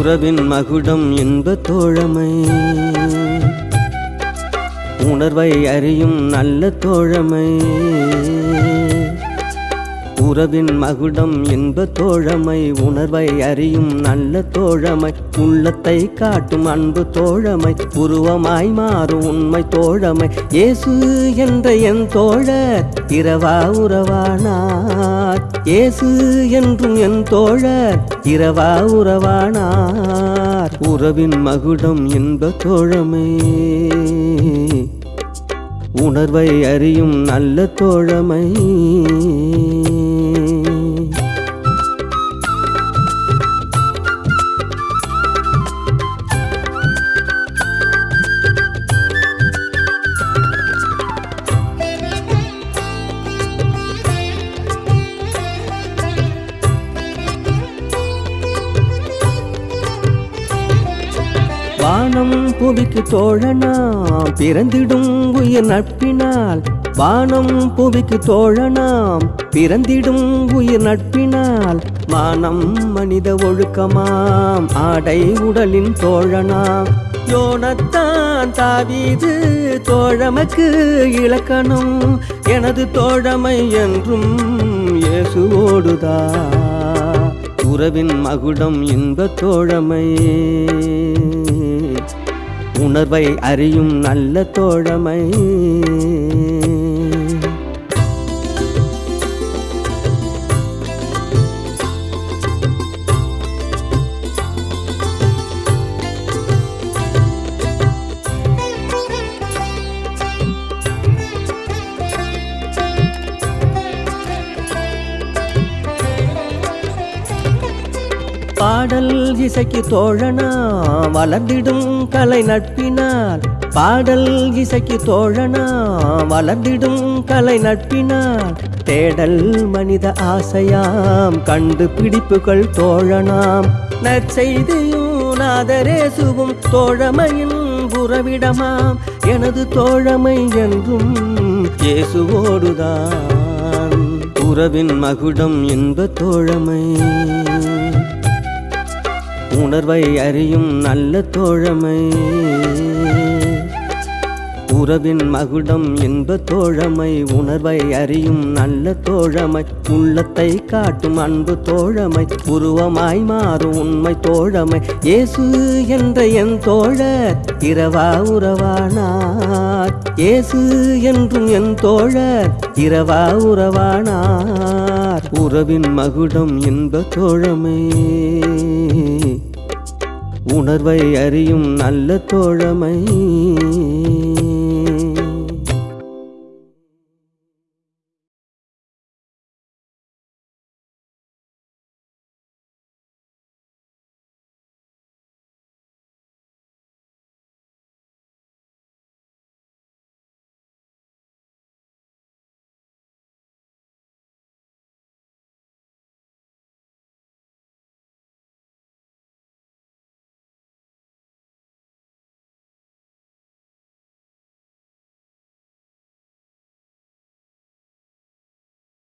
உறவின் மகுடம் இன்ப தோழமை. உணர்வை அறியும் நல்ல தோழமை. உறவின் மகுடம் இன்ப தோழமை உணர்வை அறியும் நல்ல தோழமை உள்ளத்தை காட்டும் அன்பு தோழமை உருவமாய் மாறும் உண்மை தோழமை. இயேசு என்ற என் தோழர் இரவா உறவானார். இயேசு என்றும் என் தோழர் இரவா உறவானார். உறவின் மகுடம் இன்ப தோழமை உணர்வை அறியும் நல்ல தோழமை. வானம் புவிக்கு தோழனாம் பிறந்திடும் உயிர் நட்பினால். வானம் புவிக்கு தோழனாம் பிறந்திடும் உயிர் நட்பினால். மானம் மனித ஒழுக்கமாம் ஆடை உடலின் தோழனாம். யோனத்தான் தாவீது தோழமைக்கு இலக்கணம் எனது தோழமை என்றும் இயேசுவோடுதா. உறவின் மகுடம் இன்ப தோழமை உணர்வை அறியும் நல்ல தோழமை. பாடல் இசைக்கு தோழனா வளர்ந்திடும் கலை நட்பினால். பாடல் இசைக்கு தோழனா வளர்ந்திடும் கலை நட்பினால். தேடல் மனித ஆசையாம் கண்டு பிடிப்புகள் தோழனாம். நற்செய்தியும் நாதரேசுவும் தோழமையின் உறவிடமாம் எனது தோழமை என்றும் இயேசுவோடுதான். உறவின் மகுடம் என்ப தோழமை. உணர்வை அறியும் நல்ல தோழமை. உறவின் மகுடம் என்ப தோழமை. உணர்வை அறியும் நல்ல தோழமை. உள்ளத்தை காட்டும் அன்பு தோழமை. உருவமாய் மாறும் உண்மை தோழமை. இயேசு என்ற என் தோழர் இரவா உறவானார். இயேசு என்றும் என் தோழர் இரவா உறவானார். உறவின் மகுடம் என்ப தோழமை. உணர்வை அறியும் நல்ல தோழமை.